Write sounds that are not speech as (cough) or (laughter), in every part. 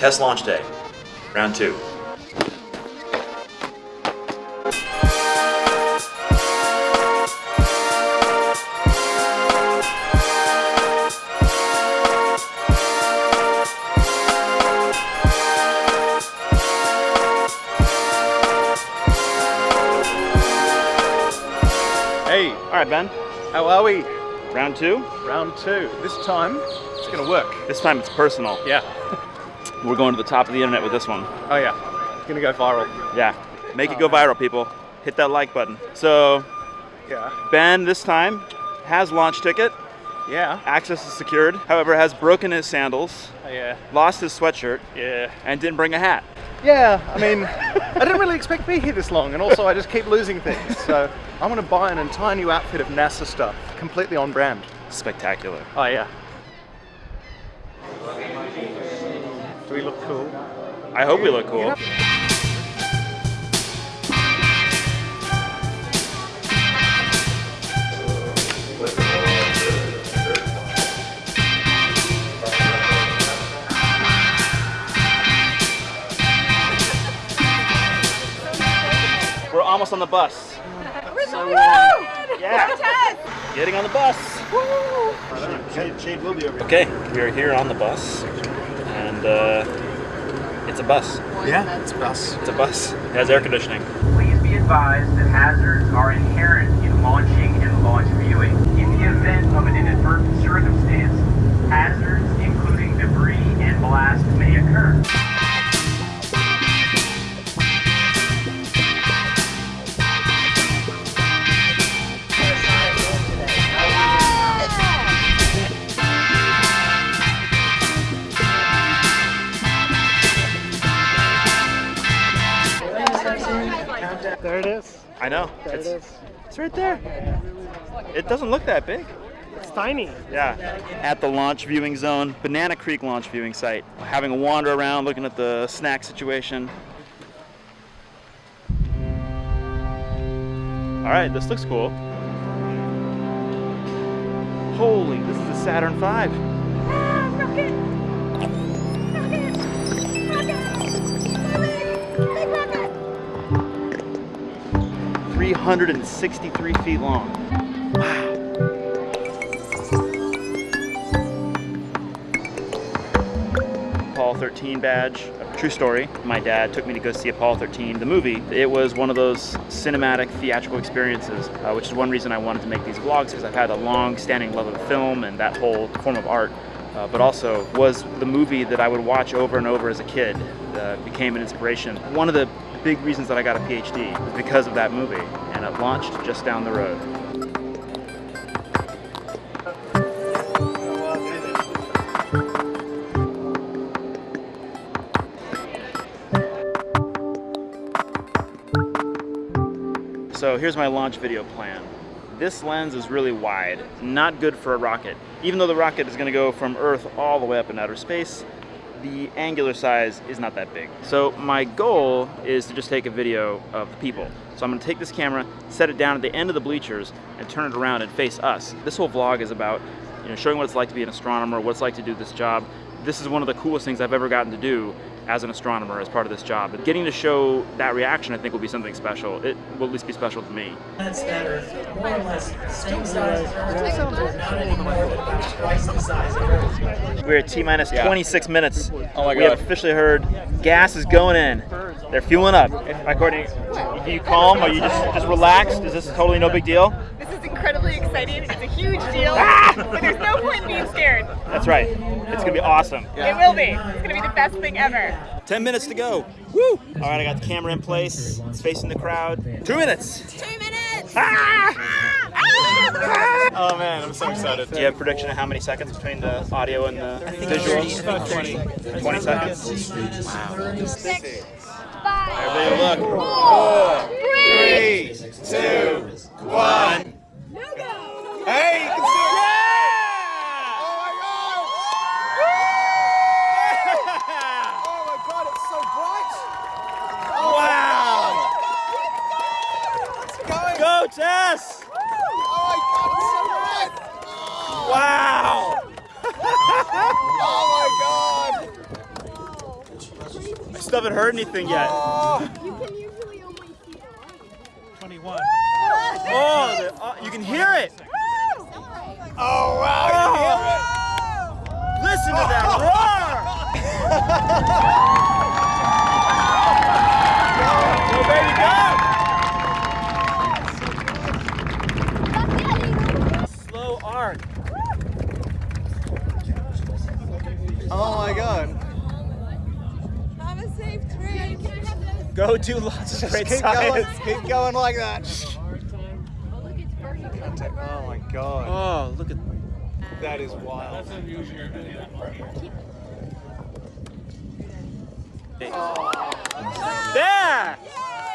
TESS launch day, round two. Hey, All right, Ben. how are we? Round two. Round two. This time, it's gonna work. This time it's personal. Yeah. (laughs) We're going to the top of the internet with this one. Oh yeah. It's gonna go viral. Yeah. Make it go oh, viral, people. Hit that like button. So, Yeah. Ben this time has launch ticket. Yeah. Access is secured. However, has broken his sandals, Oh, yeah. lost his sweatshirt, Yeah. and didn't bring a hat. Yeah. I mean, I didn't really expect to be here this long, and also I just keep losing things. So I'm gonna buy an entire new outfit of NASA stuff, completely on brand. Spectacular. Oh yeah. Do we look cool? I hope we look cool. We're almost on the bus. Yeah. Getting on the bus. Shade will be over Okay, we are here on the bus, and uh, it's a bus. Yeah, it's us. It's a bus. It has air conditioning. Please be advised that hazards are inherent in launching and launch viewing. In the event of an inadvertent circumstance, hazards, it is. I know. There It's, it is. it's right there. It doesn't look that big. It's tiny. Yeah. At the launch viewing zone, Banana Creek launch viewing site. Having a wander around, looking at the snack situation. All right, this looks cool. Holy, this is a Saturn V. Three hundred and sixty-three feet long. Wow. Apollo 13 badge. True story. My dad took me to go see Apollo 13, the movie. It was one of those cinematic theatrical experiences, uh, which is one reason I wanted to make these vlogs because I've had a long-standing love of film and that whole form of art. Uh, but also was the movie that I would watch over and over as a kid. Uh, became an inspiration. One of the big reasons that I got a PhD was because of that movie, and it launched just down the road. So here's my launch video plan. This lens is really wide, not good for a rocket. Even though the rocket is gonna go from Earth all the way up in outer space, the angular size is not that big. So my goal is to just take a video of the people. So I'm gonna take this camera, set it down at the end of the bleachers, and turn it around and face us. This whole vlog is about you know, showing what it's like to be an astronomer, what it's like to do this job. This is one of the coolest things I've ever gotten to do as an astronomer as part of this job. But getting to show that reaction I think will be something special. It will at least be special to me. planets that are more or less same size as Earth, but not anymore, but about twice the size of Earth. We're at T minus 26 minutes. Oh my God. We have officially heard gas is going in. They're fueling up. According, are you calm? Are you just just relaxed? Is this totally no big deal? This incredibly exciting. It's a huge deal, Ah! but there's no point in being scared. That's right. It's gonna be awesome. It will be. It's going to be the best thing ever. 10 minutes to go. Woo! All right, I got the camera in place. It's facing the crowd. Two minutes. Two minutes! Ah! Oh man, I'm so excited. Do you have a prediction of how many seconds between the audio and the visuals? About 20. 20 seconds. Six, Everybody five, look. four, Three, two, one. no go! Hey, you can see it. Oh my god, it's so bright! Wow! It's going! Go, Tess! Oh my god, it's so bright! Wow! Oh my god! stuff haven't heard anything yet. You can usually only see the 21. Oh, the- oh, you can hear it. Oh wow! Oh. Listen to that roar! (laughs) go, baby, go! Slow arc. Oh my god! Have a safe trip. Go do lots of great keep going, keep going like that. Oh my god, Oh, look at that is wild. Oh. there.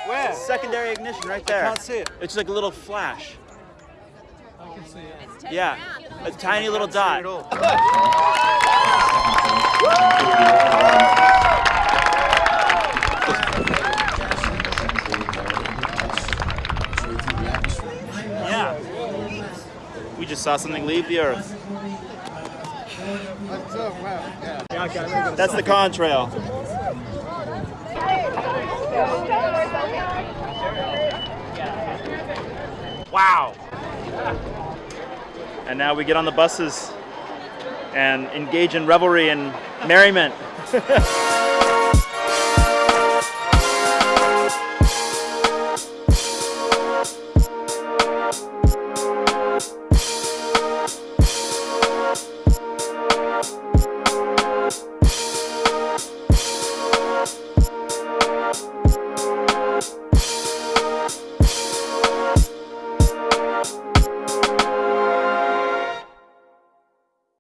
Where? Secondary ignition right there. Can't see it. It's like a little flash. I can see it. Yeah, a tiny little dot. We just saw something leave the Earth. That's the contrail. Wow. And now we get on the buses and engage in revelry and merriment. (laughs)